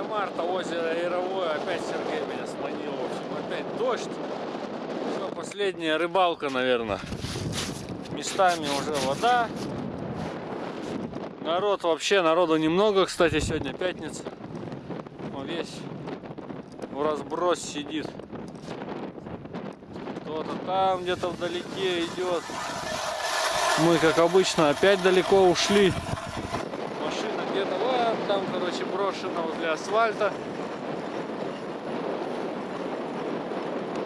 9 марта, озеро Яровое. Опять Сергей меня сманил. В общем, опять дождь. Все, последняя рыбалка, наверное. Местами уже вода. Народ вообще, народу немного, кстати, сегодня пятница. Он весь в разброс сидит. Кто-то там где-то вдалеке идет. Мы, как обычно, опять далеко ушли. Там, короче, брошена возле асфальта.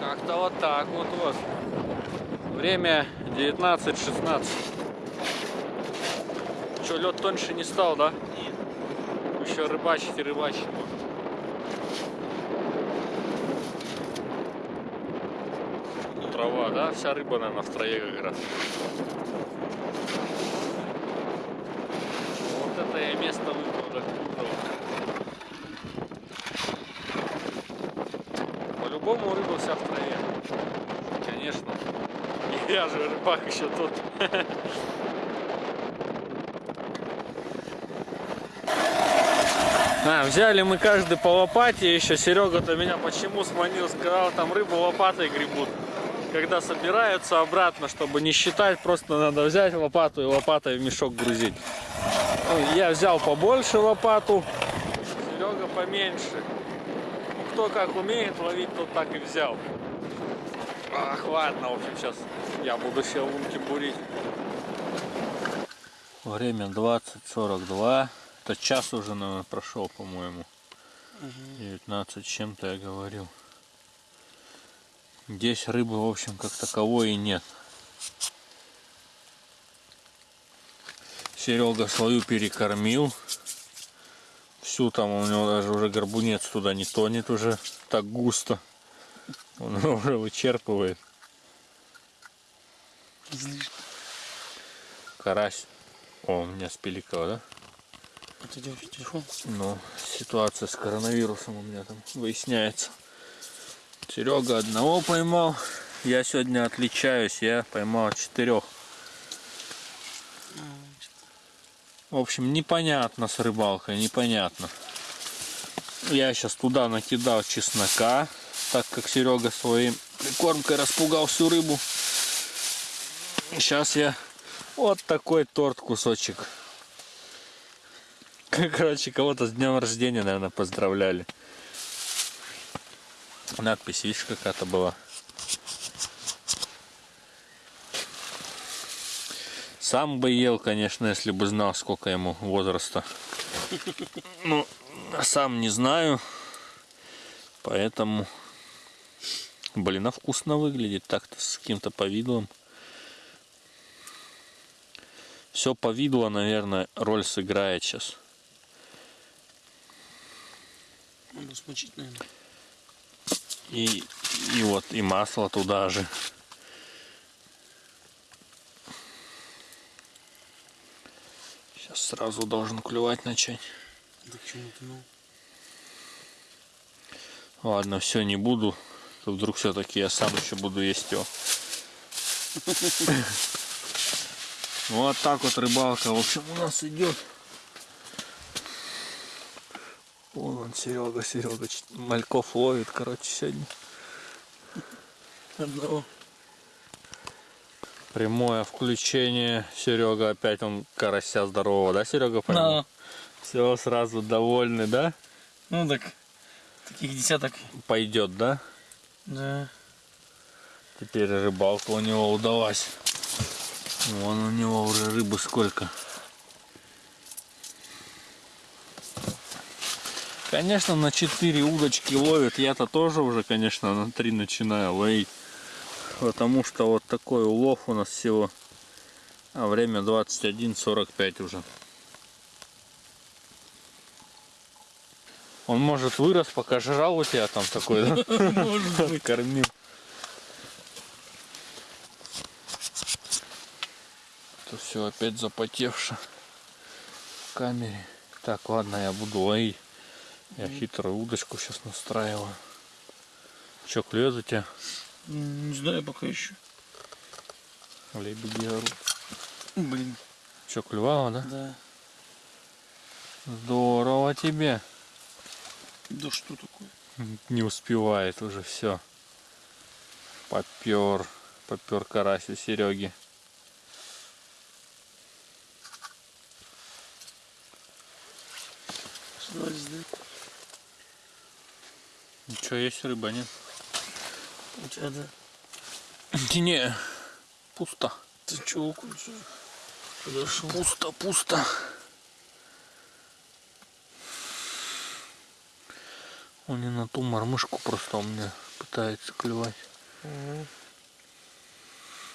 Как-то вот так вот вот. Время 19.16. Что, лед тоньше не стал, да? Нет. Еще рыбачить и рыбачить. Трава, да? Вся рыба, наверное, в траве как раз. Вот это место выбрал. По-любому рыба вся в траве. Конечно. Я же рыбак еще тот. А, взяли мы каждый по лопате, еще Серега-то меня почему сманил, сказал, там рыбу лопатой гребут. Когда собираются обратно, чтобы не считать, просто надо взять лопату и лопатой в мешок грузить. Ну, я взял побольше лопату, Серега поменьше. Ну, кто как умеет ловить, тот так и взял. Ах, ладно, в общем, сейчас я буду себе лунки бурить. Время 20.42. Это час уже, наверное, прошел, по-моему. 19 с чем-то я говорил. Здесь рыбы, в общем, как таковой и нет. Серега свою перекормил. Всю там у него даже уже горбунец туда не тонет уже так густо. Он уже вычерпывает. Излишне. Карась. О, у меня спиликало, да? Это телефон. Ну, ситуация с коронавирусом у меня там выясняется. Серега одного поймал. Я сегодня отличаюсь, я поймал четырех. В общем, непонятно с рыбалкой, непонятно. Я сейчас туда накидал чеснока, так как Серега своей прикормкой распугал всю рыбу. Сейчас я вот такой торт кусочек Короче, кого-то с днем рождения, наверное, поздравляли. Надпись, видишь, какая-то была. Сам бы ел, конечно, если бы знал, сколько ему возраста. Ну, сам не знаю. Поэтому, блин, а вкусно выглядит так-то с каким-то повидлом. Все повидло, наверное, роль сыграет сейчас. Смочить, наверное. И, и вот и масло туда же. Сейчас сразу должен клювать начать. Да к чему ты, ну? Ладно, все, не буду. То вдруг все-таки я сам еще буду есть его. Вот так вот рыбалка, в общем, у нас идет. Вон он, Серега, Серега, мальков ловит, короче, сегодня. Одного. Прямое включение. Серега опять он карася здорового, да, Серега? поймал? На. Все, сразу довольный, да? Ну так, таких десяток. Пойдет, да? Да. Теперь рыбалка у него удалась. Вон у него уже рыбы сколько. Конечно, на 4 удочки ловят. Я-то тоже уже, конечно, на 3 начинаю ловить. Потому что вот такой улов у нас всего. А время 21.45 уже. Он может вырос, пока жрал у тебя там такой, да? Может быть. Кормил. Это все опять запотевше в камере. Так, ладно, я буду ловить. Я хитрую удочку сейчас настраиваю. Че, клюет у тебя? Не знаю пока еще. Лебеди орут. Блин. Че, клювало, да? Да. Здорово тебе. Да что такое? Не успевает уже все. Попер. Попер карась у Сереги. Ничего, есть рыба, нет? У тебя, да? Не, пусто. Ты чего подошел? Пусто, пусто. Он не на ту мормышку просто у меня пытается клевать. Мгм.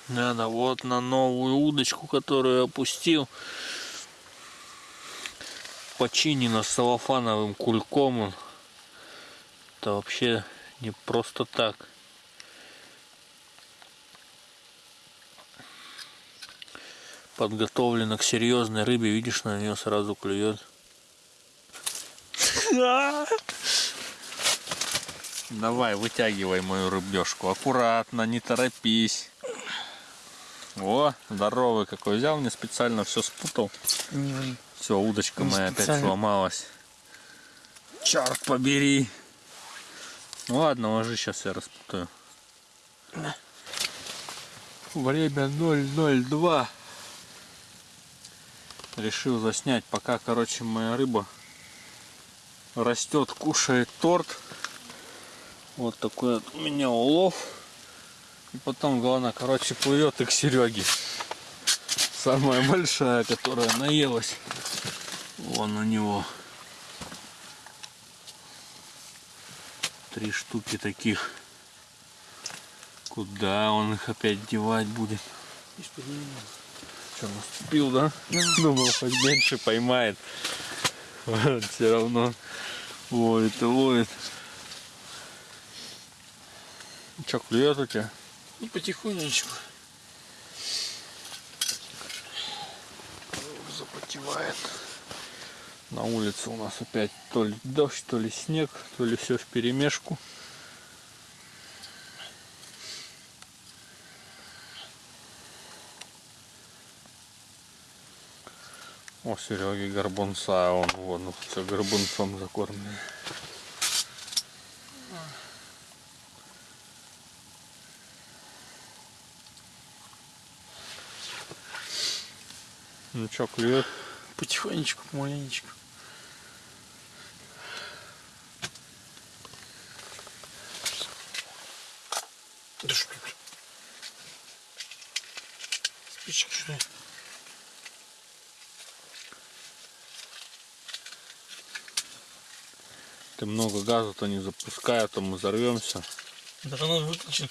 Надо вот на новую удочку, которую опустил. Починена салофановым кульком. он. Это вообще не просто так. Подготовлена к серьезной рыбе, видишь, на нее сразу клюет. Давай, вытягивай мою рыбешку. Аккуратно, не торопись. О, здоровый какой. Взял мне специально все спутал. Все, удочка Не моя опять специально. сломалась. Черт побери. Ну ладно, ложи, сейчас я распутаю. Время 002. Решил заснять, пока, короче, моя рыба растет, кушает торт. Вот такой вот у меня улов. И потом, главное, короче, плывет и к Сереге. Самая большая, которая наелась. Вон у него. Три штуки таких. Куда он их опять девать будет? Что, наступил, да? Думал, хоть меньше поймает. Все равно ловит и ловит. Че, клюет у тебя? Ну, потихонечку. На улице у нас опять то ли дождь, то ли снег, то ли все в перемешку. О, Сереги горбунца, а он вон все горбунцом закормлен. Ну чё, клюет? Потихонечку, помаленечку. Да что ты? Спички что ли? Ты много газа-то не запускай, а то мы взорвемся. Да она выключена.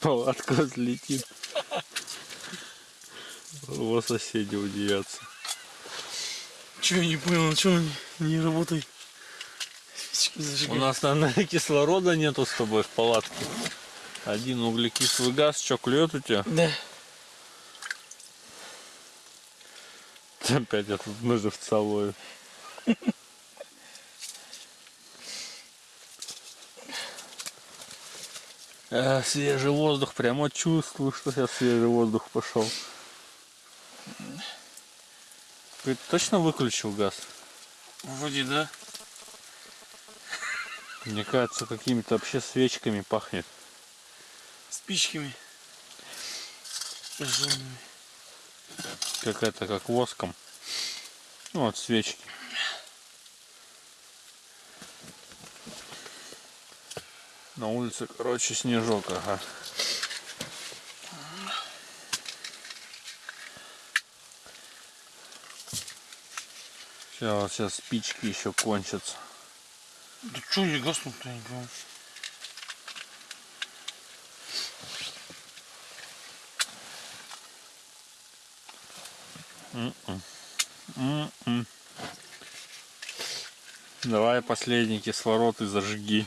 Палатка взлетит. Его соседи удивятся. Чего я не понял, чего не, не работает? Спички У зажигай. нас, наверное, кислорода нету с тобой в палатке. Один углекислый газ, что клюет у тебя? Да. Опять я тут на живца ловит. Э, свежий воздух, прямо чувствую, что сейчас свежий воздух пошел. Ты точно выключил газ? Вроде да. Мне кажется, какими-то вообще свечками пахнет. Спичками. Жжёными. Какая-то как воском. Ну вот свечки. На улице, короче, снежок, ага. Сейчас, сейчас спички еще кончатся. Да что я не понимаю. М-м. М-м. Давай последний кислород и зажги.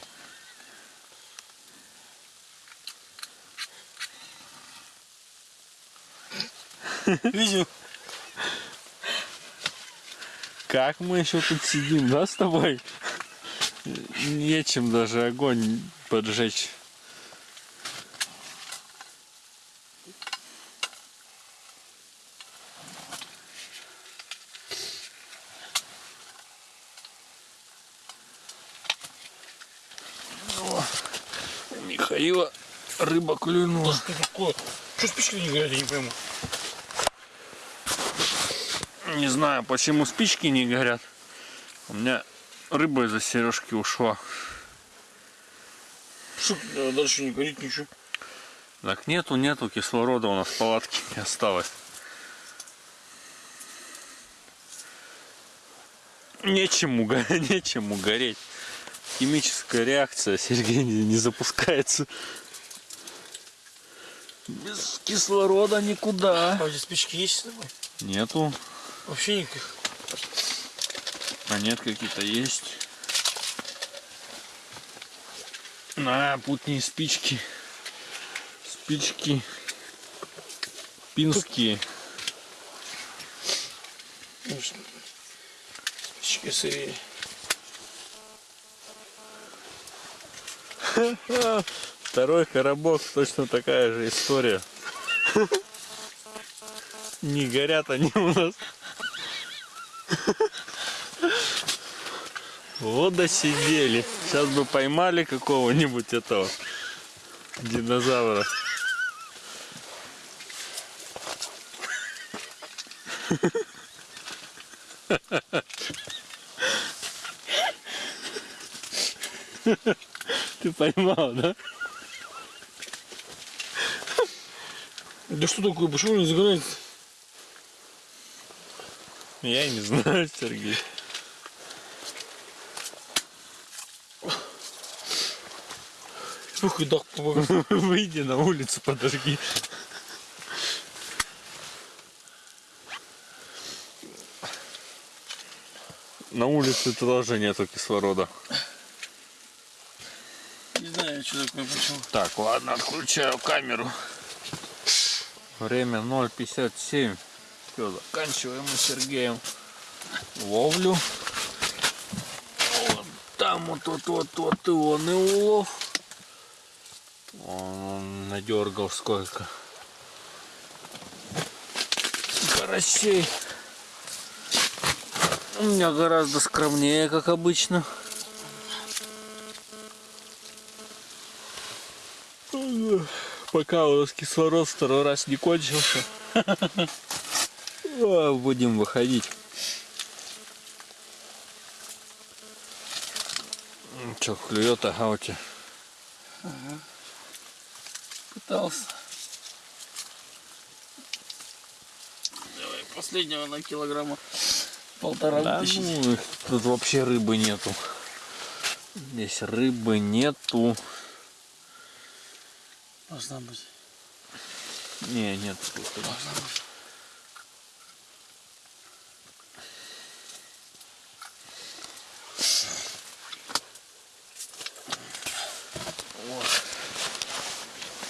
Видел? Как мы еще тут сидим, да, с тобой? нечем даже огонь поджечь. О, Михаила рыба клюнула. Да что такое? Что с не горят, я не пойму. Не знаю, почему спички не горят. У меня рыба из-за сережки ушла. Что да, дальше не горит ничего. Так нету, нету кислорода у нас в палатке не осталось. Нечему, нечему гореть. Химическая реакция, Сергей, не, не запускается. Без кислорода никуда. А у тебя спички есть с тобой? Нету. Вообще никаких. А нет, какие-то есть. На, путние спички. Спички. Пинские. Спички сырые. Второй коробок, точно такая же история. Не горят они у нас. Вот досидели. Сейчас бы поймали какого-нибудь этого динозавра. Ты поймал, да? Да что такое? Почему не загорает? Я не знаю, Сергей. Слухай, да. Выйди на улицу, подожги. На улице тоже нету кислорода. Не знаю, что такое, почему. Так, ладно, отключаю камеру. Время 0.57. Все, заканчиваем мы с Сергеем ловлю. Вот там вот, вот, вот, вот и он и улов. Он надергал сколько. Карасей. У меня гораздо скромнее, как обычно. Пока у нас кислород второй раз не кончился. А, Будем выходить. Че, клюет, ага, у тебя. Пытался. Давай, последнего на килограмма полтора Да вытащить. ну, тут вообще рыбы нету. Здесь рыбы нету. Должна быть. Не, нет. Должна быть.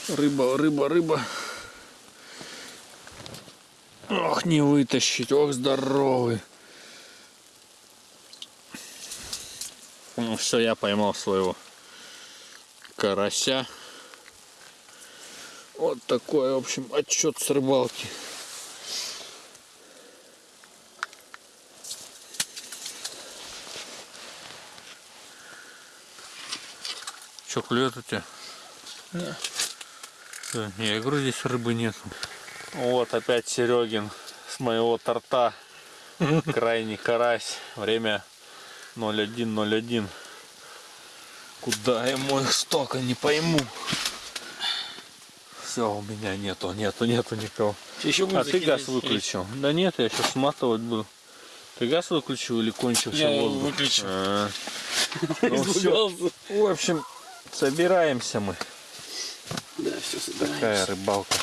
Рыба, рыба, рыба. Ох, не вытащить, ох, здоровый. Ну все, я поймал своего карася. Вот такой, в общем, отчет с рыбалки. Че, клюет у тебя? Да. Всё, Я говорю, здесь рыбы нету. Вот опять Серегин с моего торта. Крайний карась. Время 01.01. Куда ему их столько, не пойму. Все, у меня нету, нету, нету никого. Еще А ты газ выключил? Да нет, я сейчас сматывать буду. Ты газ выключил или кончился Я воздух? выключил. А. Ну все, в общем, собираемся мы. Такая рыбалка.